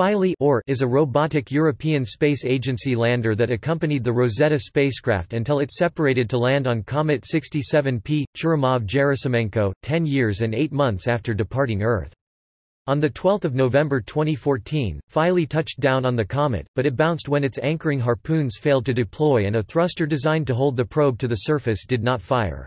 Philae or is a robotic European Space Agency lander that accompanied the Rosetta spacecraft until it separated to land on Comet 67P, Churyumov-Gerasimenko, 10 years and 8 months after departing Earth. On 12 November 2014, Philae touched down on the comet, but it bounced when its anchoring harpoons failed to deploy and a thruster designed to hold the probe to the surface did not fire.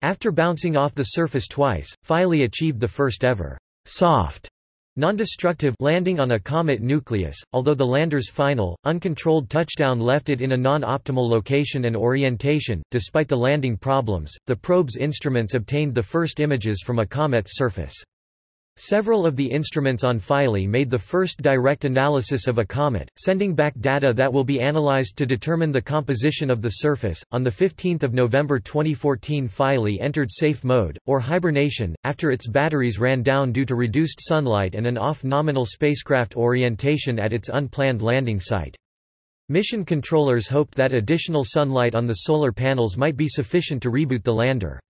After bouncing off the surface twice, Philae achieved the first ever soft Non-destructive landing on a comet nucleus, although the lander's final, uncontrolled touchdown left it in a non-optimal location and orientation, despite the landing problems, the probe's instruments obtained the first images from a comet's surface. Several of the instruments on Philae made the first direct analysis of a comet, sending back data that will be analyzed to determine the composition of the surface. On 15 November 2014 Philae entered safe mode, or hibernation, after its batteries ran down due to reduced sunlight and an off-nominal spacecraft orientation at its unplanned landing site. Mission controllers hoped that additional sunlight on the solar panels might be sufficient to reboot the lander.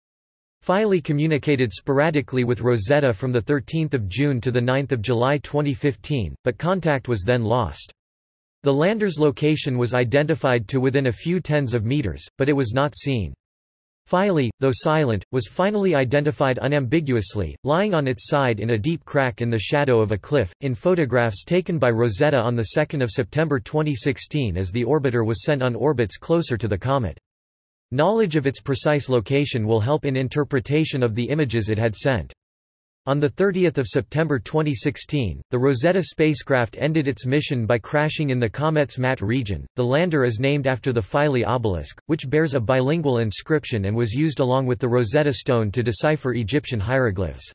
Philae communicated sporadically with Rosetta from 13 June to 9 July 2015, but contact was then lost. The lander's location was identified to within a few tens of meters, but it was not seen. Philae, though silent, was finally identified unambiguously, lying on its side in a deep crack in the shadow of a cliff, in photographs taken by Rosetta on 2 September 2016 as the orbiter was sent on orbits closer to the comet. Knowledge of its precise location will help in interpretation of the images it had sent. On 30 September 2016, the Rosetta spacecraft ended its mission by crashing in the comet's Ma'at region. The lander is named after the Philae obelisk, which bears a bilingual inscription and was used along with the Rosetta Stone to decipher Egyptian hieroglyphs.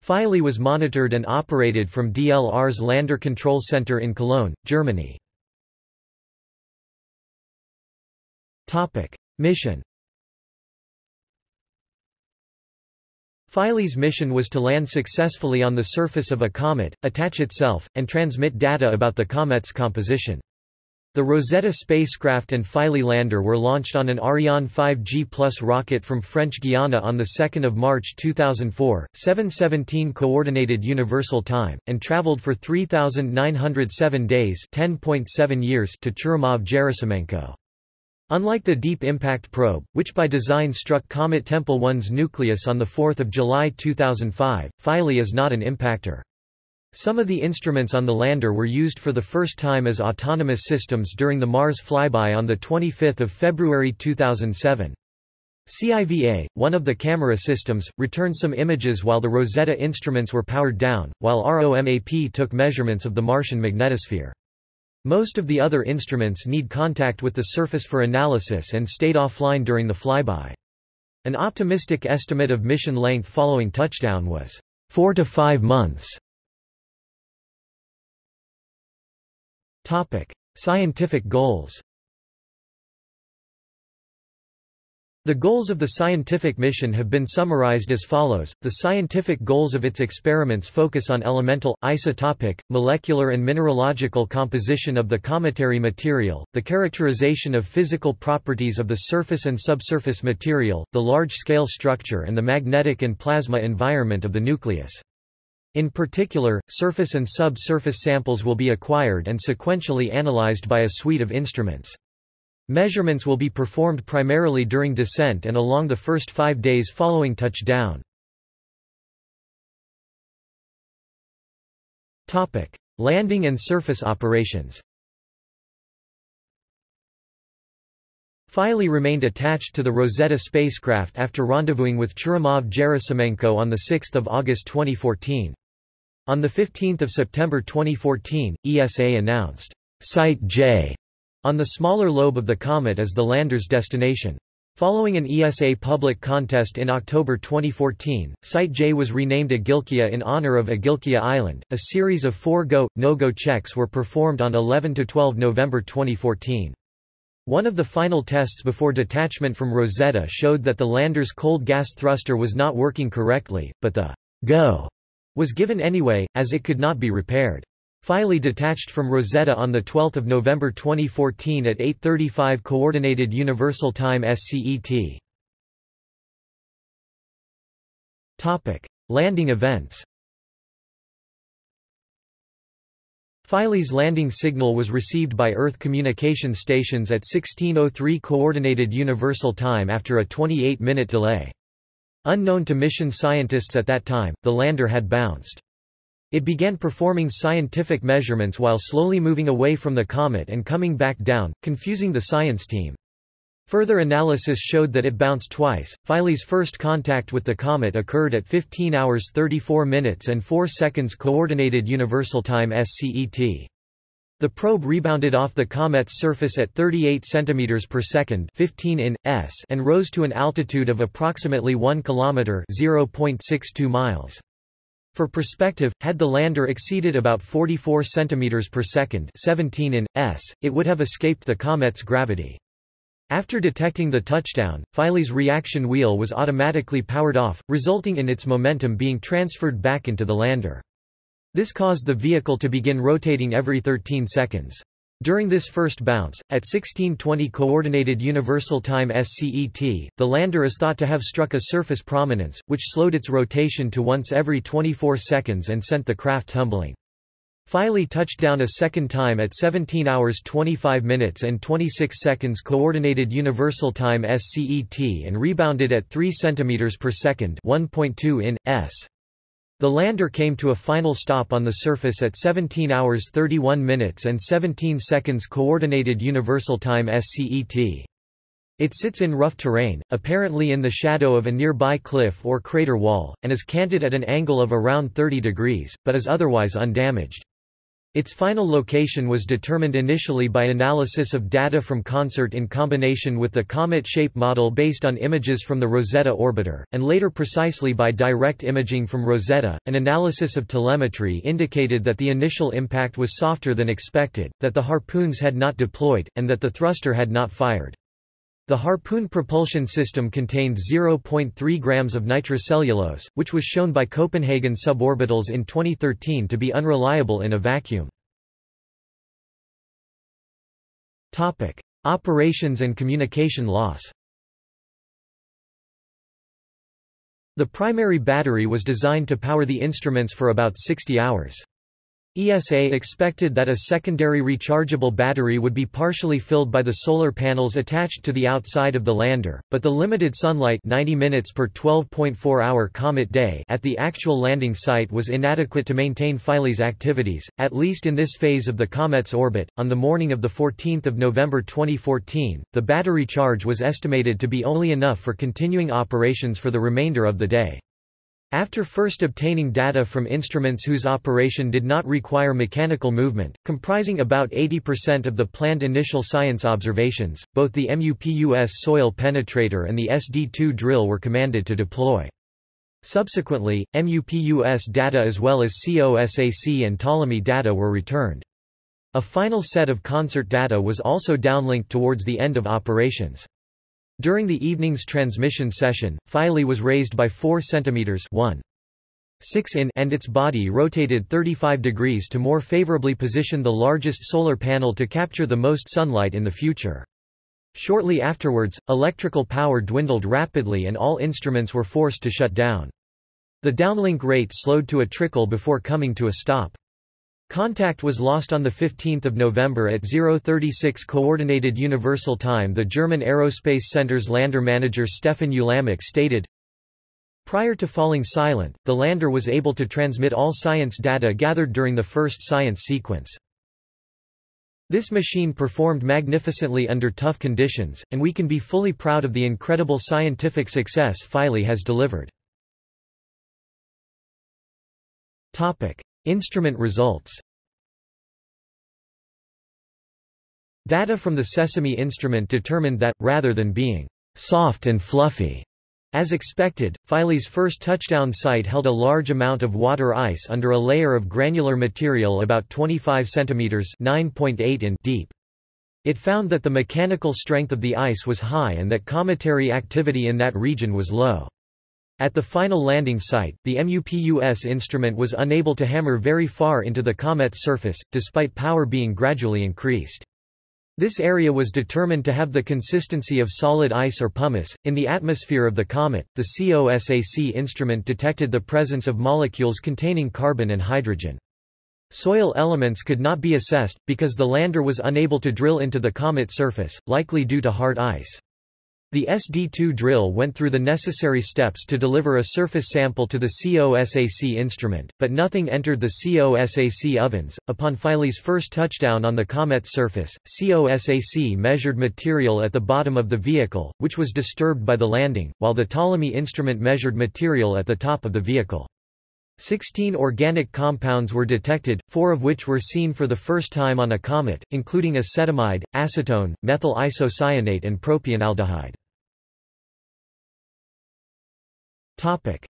Philae was monitored and operated from DLR's Lander Control Center in Cologne, Germany. Mission Philae's mission was to land successfully on the surface of a comet, attach itself, and transmit data about the comet's composition. The Rosetta spacecraft and Philae lander were launched on an Ariane 5G Plus rocket from French Guiana on 2 March 2004, 717 Coordinated Universal Time, and traveled for 3,907 days 10.7 years to Churyumov-Gerasimenko. Unlike the Deep Impact Probe, which by design struck Comet Tempel 1's nucleus on 4 July 2005, Philae is not an impactor. Some of the instruments on the lander were used for the first time as autonomous systems during the Mars flyby on 25 February 2007. CIVA, one of the camera systems, returned some images while the Rosetta instruments were powered down, while ROMAP took measurements of the Martian magnetosphere. Most of the other instruments need contact with the surface for analysis and stayed offline during the flyby. An optimistic estimate of mission length following touchdown was 4 to 5 months. Topic: Scientific goals. The goals of the scientific mission have been summarized as follows. The scientific goals of its experiments focus on elemental, isotopic, molecular and mineralogical composition of the cometary material, the characterization of physical properties of the surface and subsurface material, the large-scale structure and the magnetic and plasma environment of the nucleus. In particular, surface and subsurface samples will be acquired and sequentially analyzed by a suite of instruments. Measurements will be performed primarily during descent and along the first five days following touchdown. Landing and surface operations Philae remained attached to the Rosetta spacecraft after rendezvousing with Churyumov-Gerasimenko on 6 August 2014. On 15 September 2014, ESA announced, Site J on the smaller lobe of the comet as the lander's destination. Following an ESA public contest in October 2014, Site J was renamed Agilkia in honor of Agilkia Island. A series of four go, no-go checks were performed on 11–12 November 2014. One of the final tests before detachment from Rosetta showed that the lander's cold gas thruster was not working correctly, but the go was given anyway, as it could not be repaired. Philae detached from Rosetta on 12 November 2014 at 8.35 Coordinated Universal Time SCET. Landing events Philae's landing signal was received by Earth communication stations at 1603 Coordinated Universal Time after a 28-minute delay. Unknown to mission scientists at that time, the lander had bounced. It began performing scientific measurements while slowly moving away from the comet and coming back down, confusing the science team. Further analysis showed that it bounced twice. Philae's first contact with the comet occurred at 15 hours 34 minutes and 4 seconds Coordinated Universal Time SCET. The probe rebounded off the comet's surface at 38 cm per second 15 in, s and rose to an altitude of approximately 1 km 0.62 miles. For perspective, had the lander exceeded about 44 cm per second 17 in, s, it would have escaped the comet's gravity. After detecting the touchdown, Philae's reaction wheel was automatically powered off, resulting in its momentum being transferred back into the lander. This caused the vehicle to begin rotating every 13 seconds. During this first bounce, at 1620 Coordinated Universal Time SCET, the lander is thought to have struck a surface prominence, which slowed its rotation to once every 24 seconds and sent the craft tumbling. Philae touched down a second time at 17 hours 25 minutes and 26 seconds Coordinated Universal Time SCET and rebounded at 3 cm per second 1.2 in, s. The lander came to a final stop on the surface at 17 hours 31 minutes and 17 seconds Coordinated Universal Time SCET. It sits in rough terrain, apparently in the shadow of a nearby cliff or crater wall, and is canted at an angle of around 30 degrees, but is otherwise undamaged. Its final location was determined initially by analysis of data from CONSERT in combination with the comet shape model based on images from the Rosetta orbiter, and later precisely by direct imaging from Rosetta. An analysis of telemetry indicated that the initial impact was softer than expected, that the harpoons had not deployed, and that the thruster had not fired. The Harpoon propulsion system contained 0.3 grams of nitrocellulose, which was shown by Copenhagen suborbitals in 2013 to be unreliable in a vacuum. Topic: Operations and communication loss. The primary battery was designed to power the instruments for about 60 hours. ESA expected that a secondary rechargeable battery would be partially filled by the solar panels attached to the outside of the lander, but the limited sunlight 90 minutes per 12.4-hour comet day at the actual landing site was inadequate to maintain Philae's activities, at least in this phase of the comet's orbit. On the morning of 14 November 2014, the battery charge was estimated to be only enough for continuing operations for the remainder of the day. After first obtaining data from instruments whose operation did not require mechanical movement, comprising about 80% of the planned initial science observations, both the MUPUS soil penetrator and the SD-2 drill were commanded to deploy. Subsequently, MUPUS data as well as COSAC and Ptolemy data were returned. A final set of CONSERT data was also downlinked towards the end of operations. During the evening's transmission session, Philae was raised by 4 cm 1. 6 in and its body rotated 35 degrees to more favorably position the largest solar panel to capture the most sunlight in the future. Shortly afterwards, electrical power dwindled rapidly and all instruments were forced to shut down. The downlink rate slowed to a trickle before coming to a stop. Contact was lost on 15 November at 036 Coordinated Universal Time The German Aerospace Center's lander manager Stefan Ulamec stated, Prior to falling silent, the lander was able to transmit all science data gathered during the first science sequence. This machine performed magnificently under tough conditions, and we can be fully proud of the incredible scientific success Philae has delivered. Topic. Instrument results Data from the Sesame instrument determined that, rather than being soft and fluffy, as expected, Philae's first touchdown site held a large amount of water ice under a layer of granular material about 25 cm 9.8 in deep. It found that the mechanical strength of the ice was high and that cometary activity in that region was low. At the final landing site, the MUPUS instrument was unable to hammer very far into the comet's surface, despite power being gradually increased. This area was determined to have the consistency of solid ice or pumice. In the atmosphere of the comet, the COSAC instrument detected the presence of molecules containing carbon and hydrogen. Soil elements could not be assessed, because the lander was unable to drill into the comet surface, likely due to hard ice. The SD-2 drill went through the necessary steps to deliver a surface sample to the COSAC instrument, but nothing entered the COSAC ovens. Upon Philae's first touchdown on the comet's surface, COSAC measured material at the bottom of the vehicle, which was disturbed by the landing, while the Ptolemy instrument measured material at the top of the vehicle. Sixteen organic compounds were detected, four of which were seen for the first time on a comet, including acetamide, acetone, methyl isocyanate and propionaldehyde.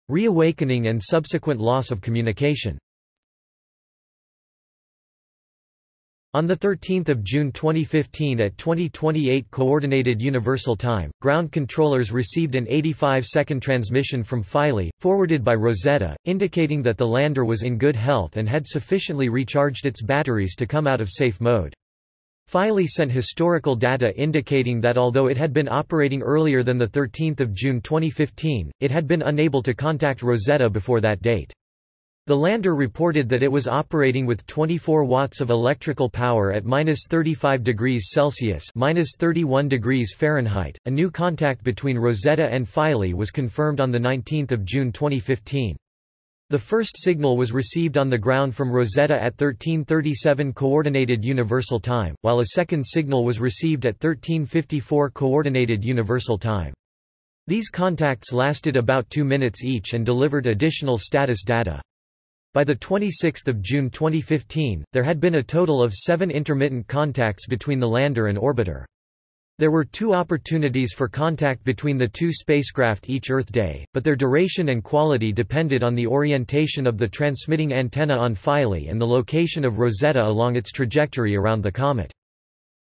Reawakening and subsequent loss of communication On 13 June 2015 at 2028 Coordinated Universal Time, ground controllers received an 85-second transmission from Philae, forwarded by Rosetta, indicating that the lander was in good health and had sufficiently recharged its batteries to come out of safe mode. Philae sent historical data indicating that although it had been operating earlier than 13 June 2015, it had been unable to contact Rosetta before that date. The lander reported that it was operating with 24 watts of electrical power at minus 35 degrees Celsius minus 31 degrees Fahrenheit. A new contact between Rosetta and Philae was confirmed on 19 June 2015. The first signal was received on the ground from Rosetta at 1337 Coordinated Universal Time, while a second signal was received at 1354 Coordinated Universal Time. These contacts lasted about two minutes each and delivered additional status data. By 26 June 2015, there had been a total of seven intermittent contacts between the lander and orbiter. There were two opportunities for contact between the two spacecraft each Earth day, but their duration and quality depended on the orientation of the transmitting antenna on Philae and the location of Rosetta along its trajectory around the comet.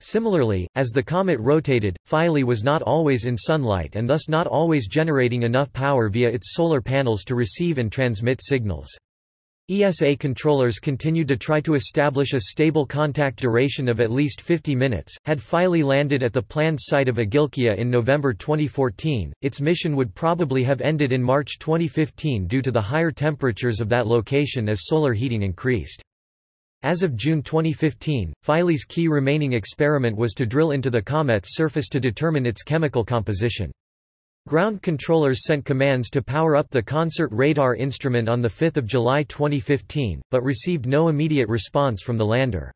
Similarly, as the comet rotated, Philae was not always in sunlight and thus not always generating enough power via its solar panels to receive and transmit signals. ESA controllers continued to try to establish a stable contact duration of at least 50 minutes. Had Philae landed at the planned site of Agilkia in November 2014, its mission would probably have ended in March 2015 due to the higher temperatures of that location as solar heating increased. As of June 2015, Philae's key remaining experiment was to drill into the comet's surface to determine its chemical composition. Ground controllers sent commands to power up the CONSERT radar instrument on 5 July 2015, but received no immediate response from the lander.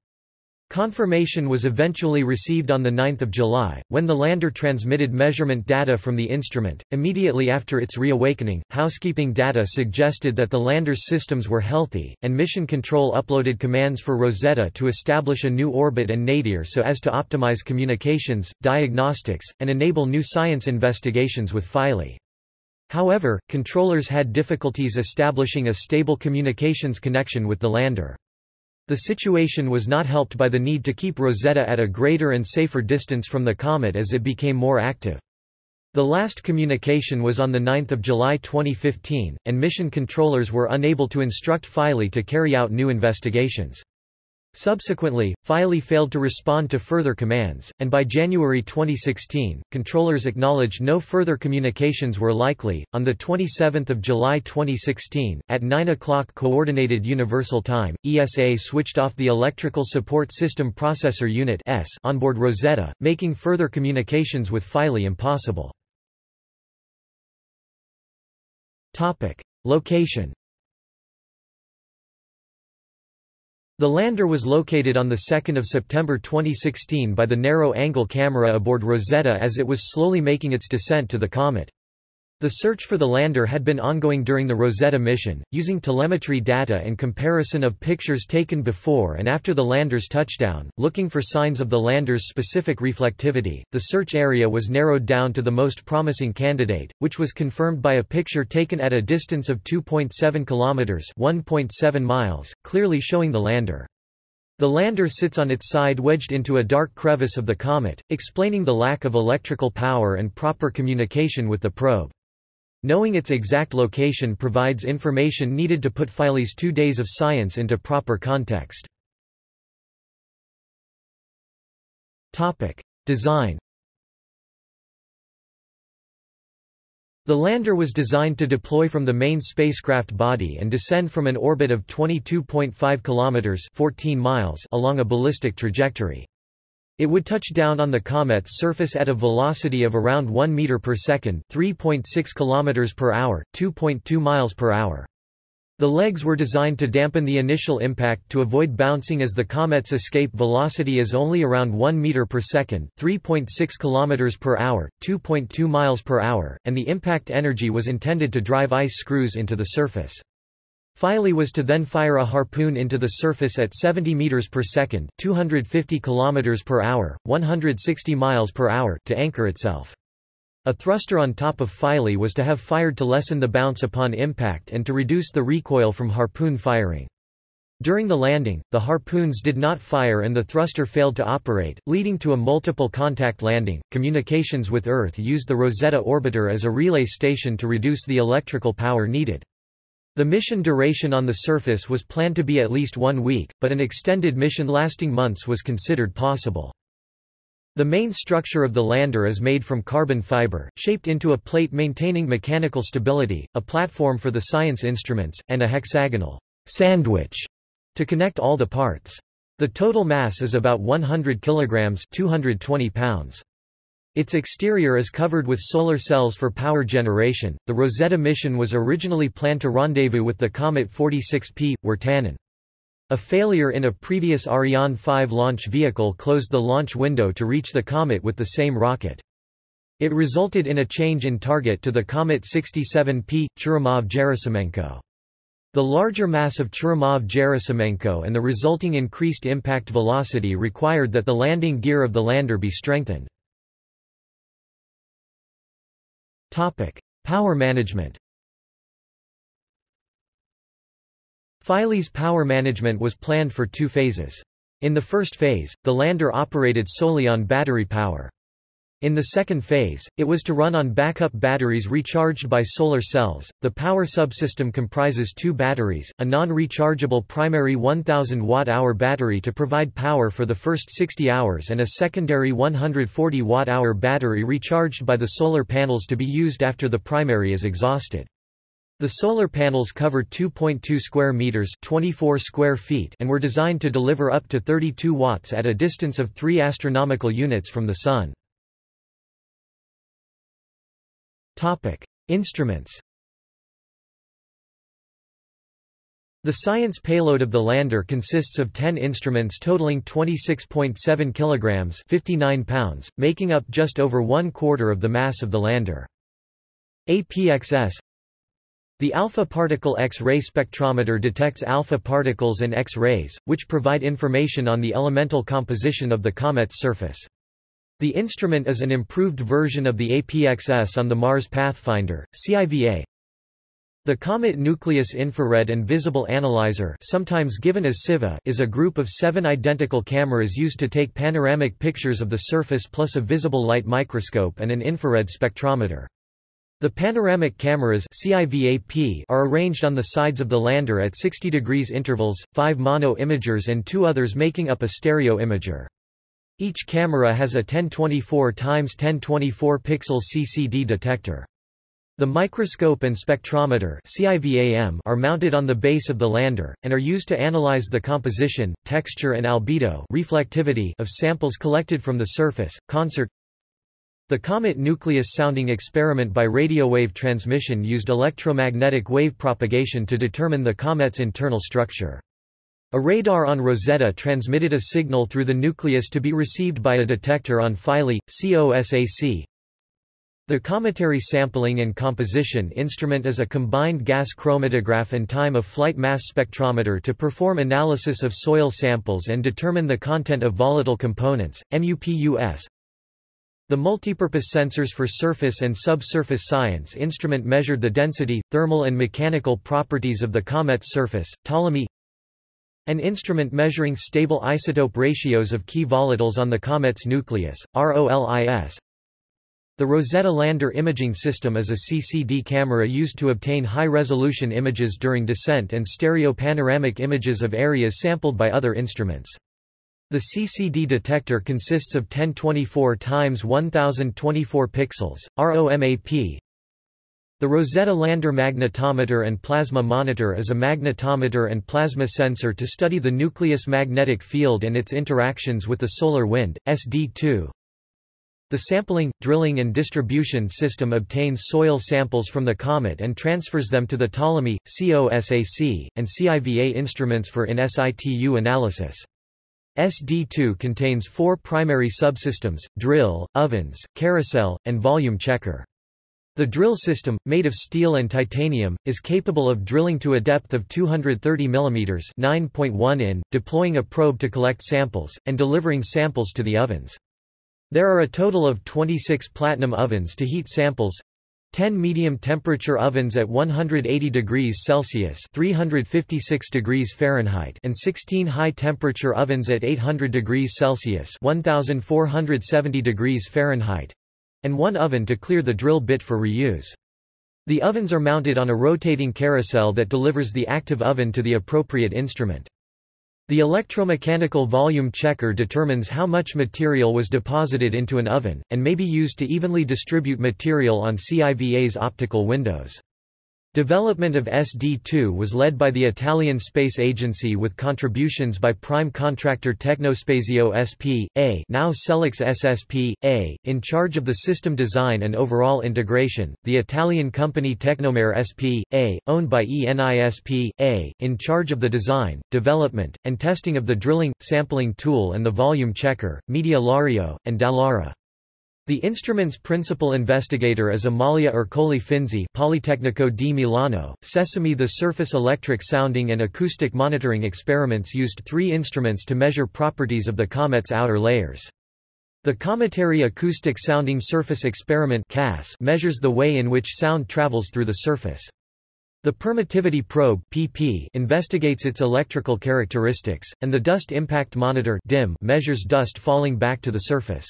Confirmation was eventually received on 9 July, when the lander transmitted measurement data from the instrument. Immediately after its reawakening, housekeeping data suggested that the lander's systems were healthy, and Mission Control uploaded commands for Rosetta to establish a new orbit and nadir so as to optimize communications, diagnostics, and enable new science investigations with Philae. However, controllers had difficulties establishing a stable communications connection with the lander. The situation was not helped by the need to keep Rosetta at a greater and safer distance from the comet as it became more active. The last communication was on 9 July 2015, and mission controllers were unable to instruct Philae to carry out new investigations. Subsequently, Philae failed to respond to further commands, and by January 2016, controllers acknowledged no further communications were likely. On the 27th of July 2016, at 9 o'clock Coordinated Universal Time, ESA switched off the Electrical Support System Processor Unit (ESS) onboard Rosetta, making further communications with Philae impossible. Topic: Location The lander was located on 2 September 2016 by the narrow-angle camera aboard Rosetta as it was slowly making its descent to the comet. The search for the lander had been ongoing during the Rosetta mission, using telemetry data and comparison of pictures taken before and after the lander's touchdown, looking for signs of the lander's specific reflectivity. The search area was narrowed down to the most promising candidate, which was confirmed by a picture taken at a distance of 2.7 kilometers (1.7 miles), clearly showing the lander. The lander sits on its side wedged into a dark crevice of the comet, explaining the lack of electrical power and proper communication with the probe. Knowing its exact location provides information needed to put Philae's two days of science into proper context. Design The lander was designed to deploy from the main spacecraft body and descend from an orbit of 22.5 kilometers 14 miles along a ballistic trajectory. It would touch down on the comet's surface at a velocity of around 1 meter per second, 3.6 kilometers per hour, 2.2 miles per hour. The legs were designed to dampen the initial impact to avoid bouncing as the comet's escape velocity is only around 1 meter per second, 3.6 kilometers per hour, 2.2 miles per hour, and the impact energy was intended to drive ice screws into the surface. Philae was to then fire a harpoon into the surface at 70 meters per second, 250 kilometers per hour, 160 miles per hour to anchor itself. A thruster on top of Philae was to have fired to lessen the bounce upon impact and to reduce the recoil from harpoon firing. During the landing, the harpoons did not fire and the thruster failed to operate, leading to a multiple contact landing. Communications with Earth used the Rosetta orbiter as a relay station to reduce the electrical power needed. The mission duration on the surface was planned to be at least one week, but an extended mission lasting months was considered possible. The main structure of the lander is made from carbon fiber, shaped into a plate maintaining mechanical stability, a platform for the science instruments, and a hexagonal sandwich to connect all the parts. The total mass is about 100 kilograms 220 pounds. Its exterior is covered with solar cells for power generation. The Rosetta mission was originally planned to rendezvous with the comet 46P, Wirtanen. A failure in a previous Ariane 5 launch vehicle closed the launch window to reach the comet with the same rocket. It resulted in a change in target to the Comet 67P, Churyumov-Gerasimenko. The larger mass of Churyumov-Gerasimenko and the resulting increased impact velocity required that the landing gear of the lander be strengthened. Power management Philae's power management was planned for two phases. In the first phase, the lander operated solely on battery power. In the second phase, it was to run on backup batteries recharged by solar cells. The power subsystem comprises two batteries, a non-rechargeable primary 1000 watt-hour battery to provide power for the first 60 hours and a secondary 140 watt-hour battery recharged by the solar panels to be used after the primary is exhausted. The solar panels cover 2.2 square meters, 24 square feet, and were designed to deliver up to 32 watts at a distance of 3 astronomical units from the sun. Topic: Instruments. The science payload of the lander consists of 10 instruments totaling 26.7 kilograms, 59 pounds, making up just over one quarter of the mass of the lander. APXS the alpha particle X-ray spectrometer detects alpha particles and X-rays, which provide information on the elemental composition of the comet's surface. The instrument is an improved version of the APXS on the Mars Pathfinder, CIVA. The Comet Nucleus Infrared and Visible Analyzer sometimes given as CIVA is a group of seven identical cameras used to take panoramic pictures of the surface plus a visible light microscope and an infrared spectrometer. The panoramic cameras CIVAP are arranged on the sides of the lander at 60 degrees intervals, five mono-imagers and two others making up a stereo imager. Each camera has a 1024 x 1024 pixel CCD detector. The microscope and spectrometer are mounted on the base of the lander, and are used to analyze the composition, texture and albedo reflectivity of samples collected from the surface. CONSERT the Comet Nucleus sounding experiment by radio wave transmission used electromagnetic wave propagation to determine the comet's internal structure. A radar on Rosetta transmitted a signal through the nucleus to be received by a detector on Philae, COSAC. The Cometary Sampling and Composition instrument is a combined gas chromatograph and time-of-flight mass spectrometer to perform analysis of soil samples and determine the content of volatile components, MUPUS. The multipurpose sensors for surface and subsurface science instrument measured the density, thermal and mechanical properties of the comet's surface. Ptolemy An instrument measuring stable isotope ratios of key volatiles on the comet's nucleus, ROLIS. The Rosetta Lander Imaging System is a CCD camera used to obtain high-resolution images during descent and stereo panoramic images of areas sampled by other instruments. The CCD detector consists of 1024 x 1024 pixels, ROMAP. The Rosetta Lander Magnetometer and Plasma Monitor is a magnetometer and plasma sensor to study the nucleus magnetic field and its interactions with the solar wind, SD2. The sampling, drilling and distribution system obtains soil samples from the comet and transfers them to the Ptolemy, COSAC, and CIVA instruments for in situ analysis. SD2 contains four primary subsystems, drill, ovens, carousel, and volume checker. The drill system, made of steel and titanium, is capable of drilling to a depth of 230 mm 9.1 in, deploying a probe to collect samples, and delivering samples to the ovens. There are a total of 26 platinum ovens to heat samples, 10 medium temperature ovens at 180 degrees Celsius 356 degrees Fahrenheit and 16 high temperature ovens at 800 degrees Celsius 1470 degrees Fahrenheit and one oven to clear the drill bit for reuse. The ovens are mounted on a rotating carousel that delivers the active oven to the appropriate instrument. The electromechanical volume checker determines how much material was deposited into an oven, and may be used to evenly distribute material on CIVA's optical windows. Development of SD2 was led by the Italian Space Agency with contributions by prime contractor Tecnospazio SP.A now Selex SSP.A, in charge of the system design and overall integration, the Italian company Tecnomare SP.A, owned by ENISP.A, in charge of the design, development, and testing of the drilling, sampling tool and the volume checker, Media Lario, and Dallara. The instrument's principal investigator is Amalia Ercole Finzi Politecnico di Milano. Sesame The surface electric sounding and acoustic monitoring experiments used three instruments to measure properties of the comet's outer layers. The Cometary Acoustic Sounding Surface Experiment measures the way in which sound travels through the surface. The Permittivity Probe PP investigates its electrical characteristics, and the Dust Impact Monitor DIM measures dust falling back to the surface.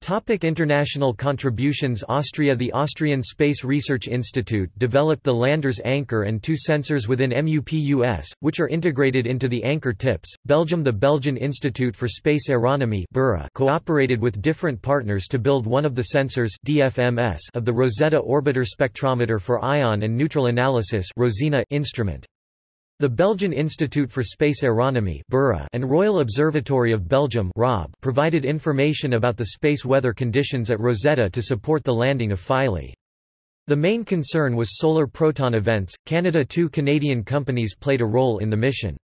Topic international contributions Austria The Austrian Space Research Institute developed the lander's anchor and two sensors within MUPUS, which are integrated into the anchor tips. Belgium The Belgian Institute for Space Aeronomy cooperated with different partners to build one of the sensors DFMS of the Rosetta Orbiter Spectrometer for Ion and Neutral Analysis instrument. The Belgian Institute for Space Aeronomy and Royal Observatory of Belgium provided information about the space weather conditions at Rosetta to support the landing of Philae. The main concern was solar proton events. Canada Two Canadian companies played a role in the mission.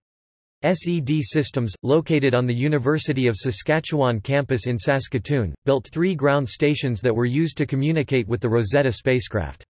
SED Systems, located on the University of Saskatchewan campus in Saskatoon, built three ground stations that were used to communicate with the Rosetta spacecraft.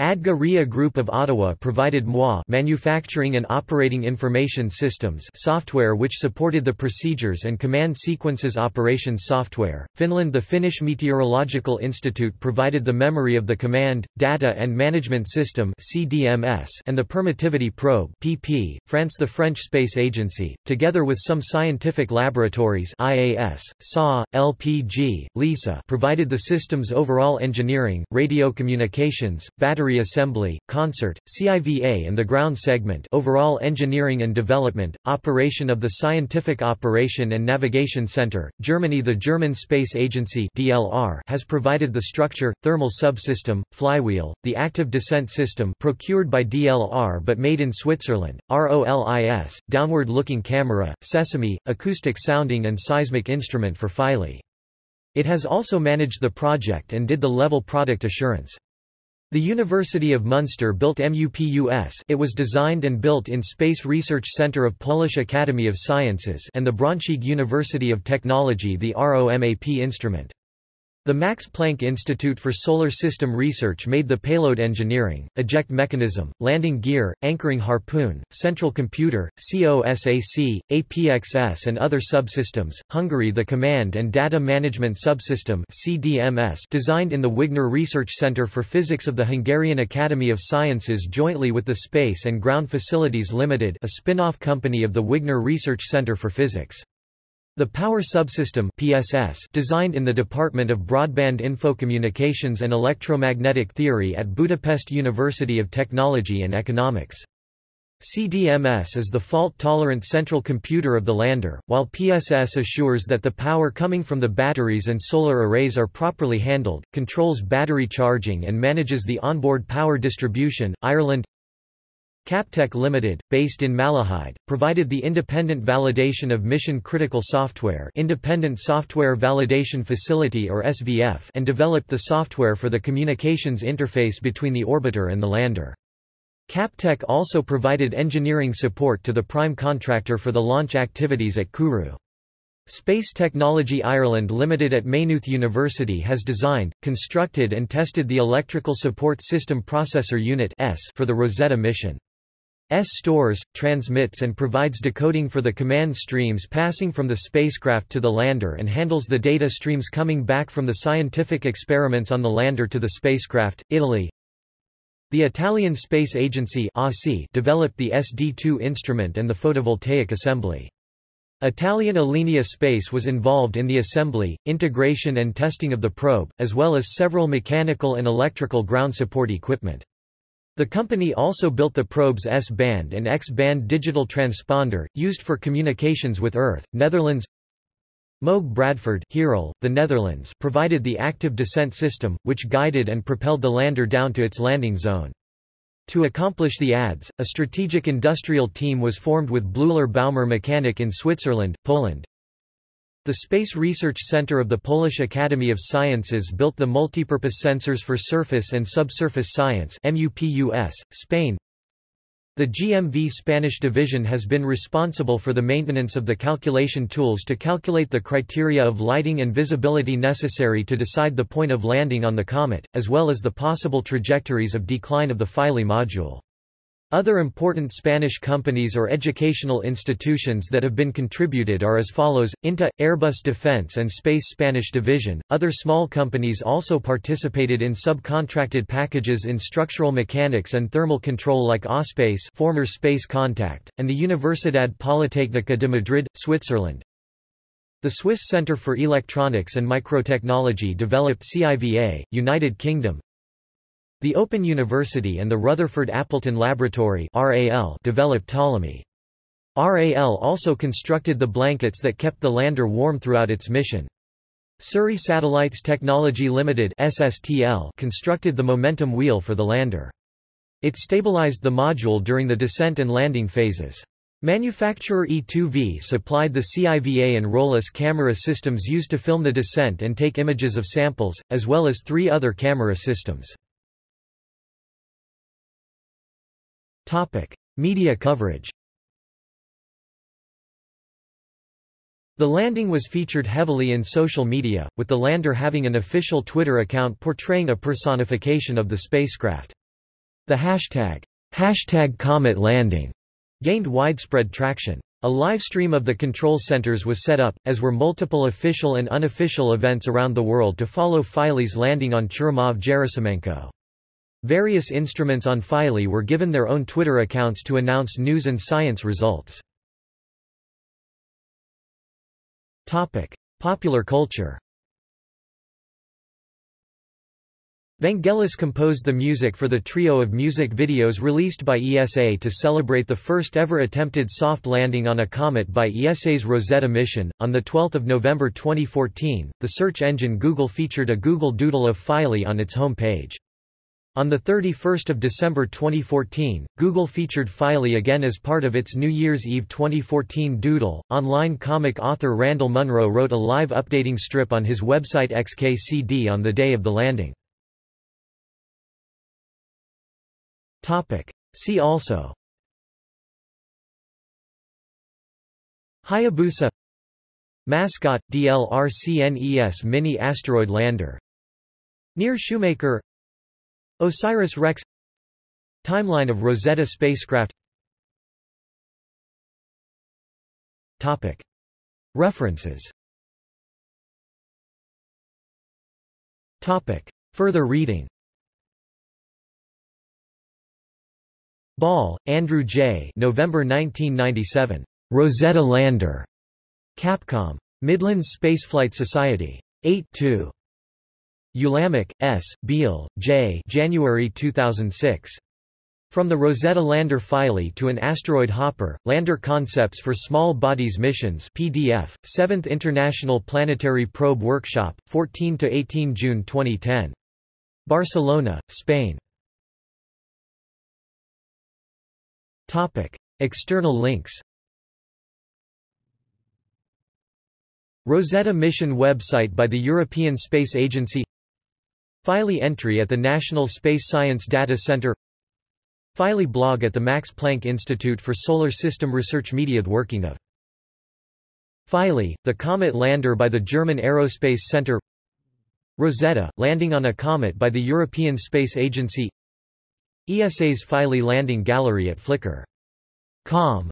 ADGA RHEA Group of Ottawa provided MOI manufacturing and operating information systems software which supported the procedures and command sequences operations software. Finland The Finnish Meteorological Institute provided the memory of the command, data and management system CDMS and the permittivity probe PP. France The French Space Agency, together with some scientific laboratories IAS, SA, LPG, LISA provided the system's overall engineering, radio communications, battery assembly, CONSERT, CIVA and the ground segment overall engineering and development, operation of the Scientific Operation and Navigation Center, Germany The German Space Agency DLR has provided the structure, thermal subsystem, flywheel, the active descent system procured by DLR but made in Switzerland, ROLIS, downward-looking camera, sesame, acoustic sounding and seismic instrument for Philae. It has also managed the project and did the level product assurance. The University of Munster built MUPUS it was designed and built in Space Research Centre of Polish Academy of Sciences and the Braunschweig University of Technology the ROMAP instrument. The Max Planck Institute for Solar System Research made the payload engineering, eject mechanism, landing gear, anchoring harpoon, central computer, COSAC, APXS and other subsystems. Hungary The Command and Data Management Subsystem CDMS designed in the Wigner Research Center for Physics of the Hungarian Academy of Sciences jointly with the Space and Ground Facilities Limited a spin-off company of the Wigner Research Center for Physics. The Power Subsystem PSS designed in the Department of Broadband Infocommunications and Electromagnetic Theory at Budapest University of Technology and Economics. CDMS is the fault-tolerant central computer of the lander, while PSS assures that the power coming from the batteries and solar arrays are properly handled, controls battery charging and manages the onboard power distribution. Ireland Captec Limited, based in Malahide, provided the independent validation of mission-critical software Independent Software Validation Facility or SVF and developed the software for the communications interface between the orbiter and the lander. Captec also provided engineering support to the prime contractor for the launch activities at Kourou. Space Technology Ireland Limited at Maynooth University has designed, constructed and tested the Electrical Support System Processor Unit for the Rosetta mission. ESS stores, transmits and provides decoding for the command streams passing from the spacecraft to the lander and handles the data streams coming back from the scientific experiments on the lander to the spacecraft. Italy the Italian Space Agency developed the SD2 instrument and the photovoltaic assembly. Italian Alenia Space was involved in the assembly, integration and testing of the probe, as well as several mechanical and electrical ground support equipment. The company also built the probe's S-band and X-band digital transponder, used for communications with Earth. Netherlands Moog Bradford Heerlen, the Netherlands provided the active descent system, which guided and propelled the lander down to its landing zone. To accomplish the ADS, a strategic industrial team was formed with Bleuler Baumer Mechanic in Switzerland, Poland. The Space Research Center of the Polish Academy of Sciences built the multipurpose sensors for surface and subsurface science MUPUS, Spain. The GMV Spanish division has been responsible for the maintenance of the calculation tools to calculate the criteria of lighting and visibility necessary to decide the point of landing on the comet, as well as the possible trajectories of decline of the Philae module. Other important Spanish companies or educational institutions that have been contributed are as follows, INTA, Airbus Defence and Space Spanish Division. Other small companies also participated in subcontracted packages in structural mechanics and thermal control like AUSpace former Space Contact, and the Universidad Politécnica de Madrid, Switzerland. The Swiss Centre for Electronics and Microtechnology developed CIVA, United Kingdom, the Open University and the Rutherford Appleton Laboratory developed Ptolemy. RAL also constructed the blankets that kept the lander warm throughout its mission. Surrey Satellites Technology Limited SSTL constructed the momentum wheel for the lander. It stabilized the module during the descent and landing phases. Manufacturer E2V supplied the CIVA and ROLIS camera systems used to film the descent and take images of samples, as well as three other camera systems. Topic: Media coverage. The landing was featured heavily in social media, with the lander having an official Twitter account portraying a personification of the spacecraft. The hashtag, hashtag Comet Landing, gained widespread traction. A live stream of the control centers was set up, as were multiple official and unofficial events around the world to follow Philae's landing on Churyumov-Gerasimenko. Various instruments on Philae were given their own Twitter accounts to announce news and science results. Popular culture. Vangelis composed the music for the trio of music videos released by ESA to celebrate the first ever attempted soft landing on a comet by ESA's Rosetta mission. On the 12th of November 2014, the search engine Google featured a Google Doodle of Philae on its home page. On 31 December 2014, Google featured Philae again as part of its New Year's Eve 2014 Doodle. Online comic author Randall Munroe wrote a live updating strip on his website XKCD on the day of the landing. See also Hayabusa Mascot, DLRCNES Mini Asteroid Lander Near Shoemaker OSIRIS-REx Timeline of Rosetta spacecraft Topic. References Topic. Further reading Ball, Andrew J. November 1997. Rosetta Lander. Capcom. Midlands Spaceflight Society. 8 2. Ulamec, S., Beal, J. January 2006. From the Rosetta Lander Philae to an Asteroid Hopper, Lander Concepts for Small Bodies Missions PDF, 7th International Planetary Probe Workshop, 14–18 June 2010. Barcelona, Spain. External links Rosetta mission website by the European Space Agency Philae entry at the National Space Science Data Center. Philae blog at the Max Planck Institute for Solar System Research Media working of Philae, the comet lander by the German Aerospace Center. Rosetta, landing on a comet by the European Space Agency. ESA's Philae landing gallery at Flickr.com